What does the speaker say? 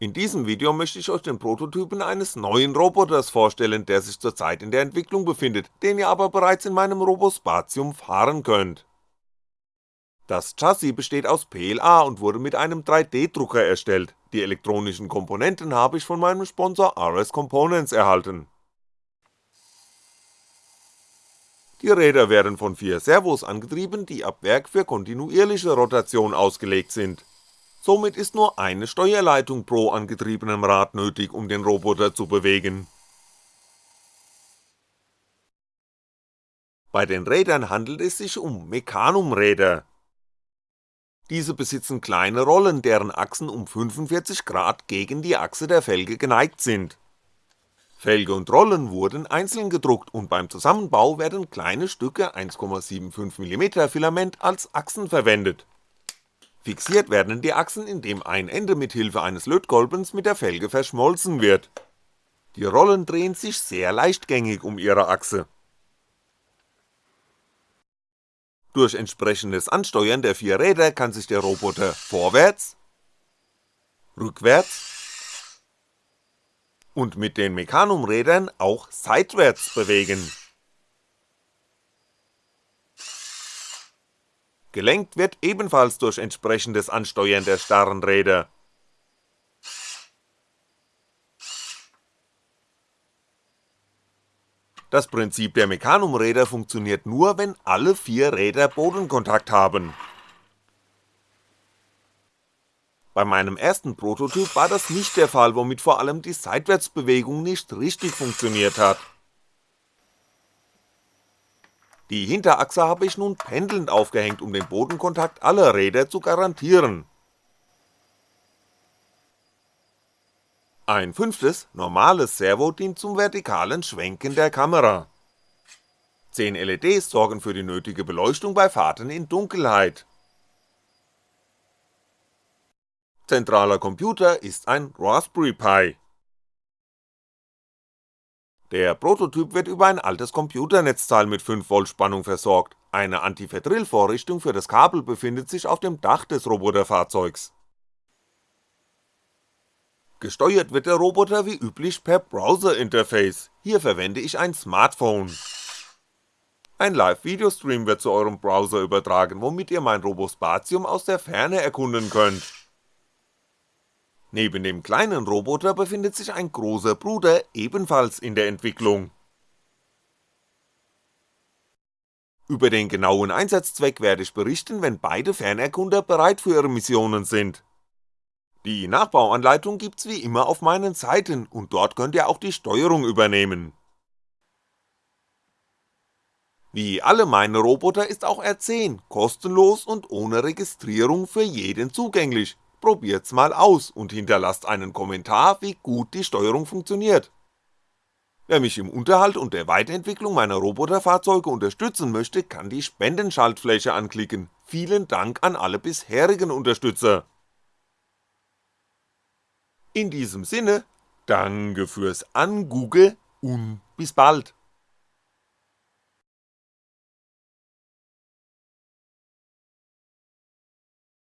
In diesem Video möchte ich euch den Prototypen eines neuen Roboters vorstellen, der sich zurzeit in der Entwicklung befindet, den ihr aber bereits in meinem Robospatium fahren könnt. Das Chassis besteht aus PLA und wurde mit einem 3D-Drucker erstellt, die elektronischen Komponenten habe ich von meinem Sponsor RS Components erhalten. Die Räder werden von vier Servos angetrieben, die ab Werk für kontinuierliche Rotation ausgelegt sind somit ist nur eine Steuerleitung pro angetriebenem Rad nötig, um den Roboter zu bewegen. Bei den Rädern handelt es sich um Mechanumräder. Diese besitzen kleine Rollen, deren Achsen um 45 Grad gegen die Achse der Felge geneigt sind. Felge und Rollen wurden einzeln gedruckt und beim Zusammenbau werden kleine Stücke 1,75mm Filament als Achsen verwendet Fixiert werden die Achsen, indem ein Ende mit Hilfe eines Lötkolbens mit der Felge verschmolzen wird. Die Rollen drehen sich sehr leichtgängig um ihre Achse. Durch entsprechendes Ansteuern der vier Räder kann sich der Roboter vorwärts, rückwärts und mit den Mechanumrädern auch seitwärts bewegen Gelenkt wird ebenfalls durch entsprechendes Ansteuern der starren Räder. Das Prinzip der Mechanumräder funktioniert nur, wenn alle vier Räder Bodenkontakt haben. Bei meinem ersten Prototyp war das nicht der Fall, womit vor allem die Seitwärtsbewegung nicht richtig funktioniert hat die Hinterachse habe ich nun pendelnd aufgehängt, um den Bodenkontakt aller Räder zu garantieren. Ein fünftes, normales Servo dient zum vertikalen Schwenken der Kamera. 10 LEDs sorgen für die nötige Beleuchtung bei Fahrten in Dunkelheit. Zentraler Computer ist ein Raspberry Pi der Prototyp wird über ein altes Computernetzteil mit 5V Spannung versorgt, eine Antiverdrill-Vorrichtung für das Kabel befindet sich auf dem Dach des Roboterfahrzeugs. Gesteuert wird der Roboter wie üblich per Browser-Interface, hier verwende ich ein Smartphone. Ein Live-Videostream wird zu eurem Browser übertragen, womit ihr mein Robospatium aus der Ferne erkunden könnt Neben dem kleinen Roboter befindet sich ein großer Bruder ebenfalls in der Entwicklung. Über den genauen Einsatzzweck werde ich berichten, wenn beide Fernerkunder bereit für ihre Missionen sind. Die Nachbauanleitung gibt's wie immer auf meinen Seiten und dort könnt ihr auch die Steuerung übernehmen. Wie alle meine Roboter ist auch R10 kostenlos und ohne Registrierung für jeden zugänglich, probiert's mal aus und hinterlasst einen Kommentar, wie gut die Steuerung funktioniert. Wer mich im Unterhalt und der Weiterentwicklung meiner Roboterfahrzeuge unterstützen möchte, kann die Spendenschaltfläche anklicken, vielen Dank an alle bisherigen Unterstützer. In diesem Sinne, danke fürs Angugge und bis bald.